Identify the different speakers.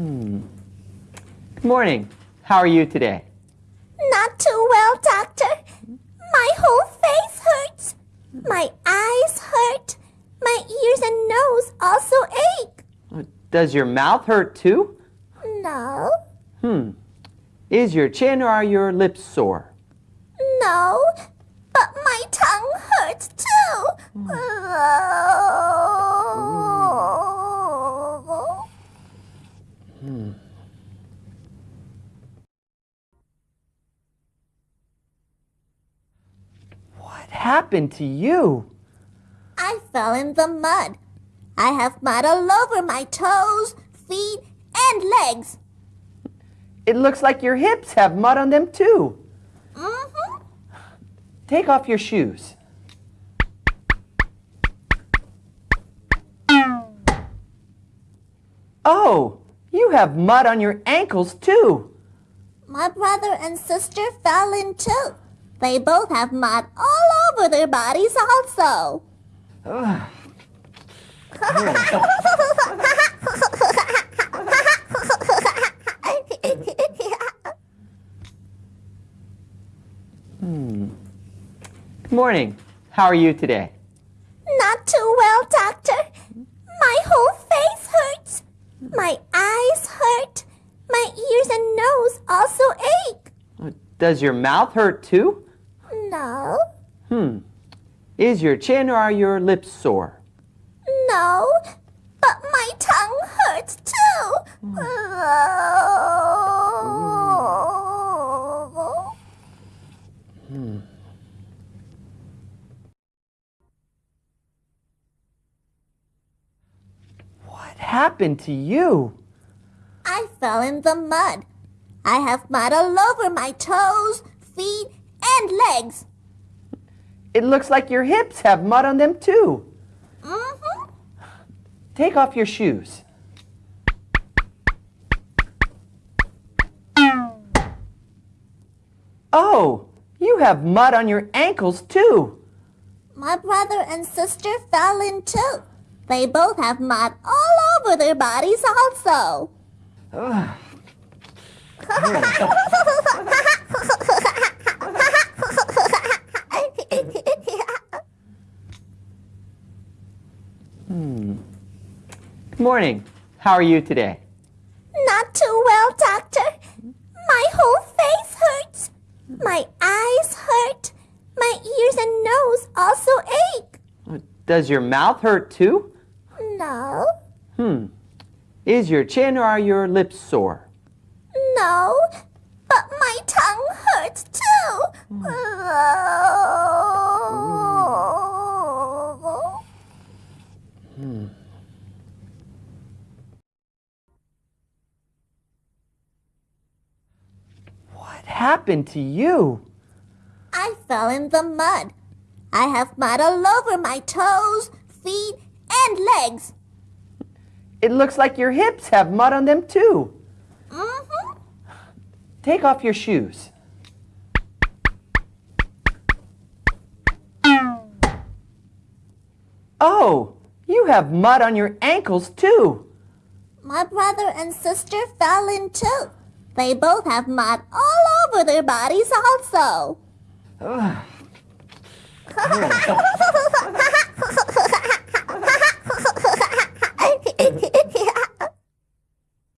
Speaker 1: Good morning. How are you today?
Speaker 2: Not too well, doctor. My whole face hurts. My eyes hurt. My ears and nose also ache.
Speaker 1: Uh, Does your mouth hurt too?
Speaker 2: No,
Speaker 1: Hmm. Is your chin or are your lips sore?
Speaker 2: no, but my tongue hurts too.
Speaker 1: What happened to you?
Speaker 2: I fell in the mud. I have mud all over my toes, feet, and legs.
Speaker 1: It looks like your hips have mud on them too.
Speaker 2: Mm-hmm.
Speaker 1: Take off your shoes. Oh, you have mud on your ankles too.
Speaker 2: My brother and sister fell in too. They both have mud all over their bodies also.
Speaker 1: Ugh. Good morning. How are you today?
Speaker 2: Not too well, doctor. My whole face hurts. My eyes hurt. My ears and nose also ache.
Speaker 1: Does your mouth hurt too?
Speaker 2: No,
Speaker 1: Hmm. Is your chin or are your lips sore?
Speaker 2: no, but my tongue hurts too. Hmm.
Speaker 1: What happened to you?
Speaker 2: I fell in the mud. I have mud all over my toes, legs.
Speaker 1: It looks like your hips have mud on them too.
Speaker 2: Mm-hmm.
Speaker 1: Take off your shoes. Oh, you have mud on your ankles too.
Speaker 2: My brother and sister fell in too. They both have mud all over their bodies also.
Speaker 1: Good morning. How are you today?
Speaker 2: Not too well, doctor. My whole face hurts. My eyes hurt. My ears and nose also ache.
Speaker 1: Uh, Does your mouth hurt too?
Speaker 2: No,
Speaker 1: Hmm. Is your chin or are your lips sore?
Speaker 2: no, but my tongue hurts too.
Speaker 1: What happened to you?
Speaker 2: I fell in the mud. I have mud all over my toes, feet, and legs.
Speaker 1: It looks like your hips have mud on them too.
Speaker 2: Mm-hmm.
Speaker 1: Take off your shoes. Oh, you have mud on your ankles too.
Speaker 2: My brother and sister fell in too. They both have mud all over their bodies also.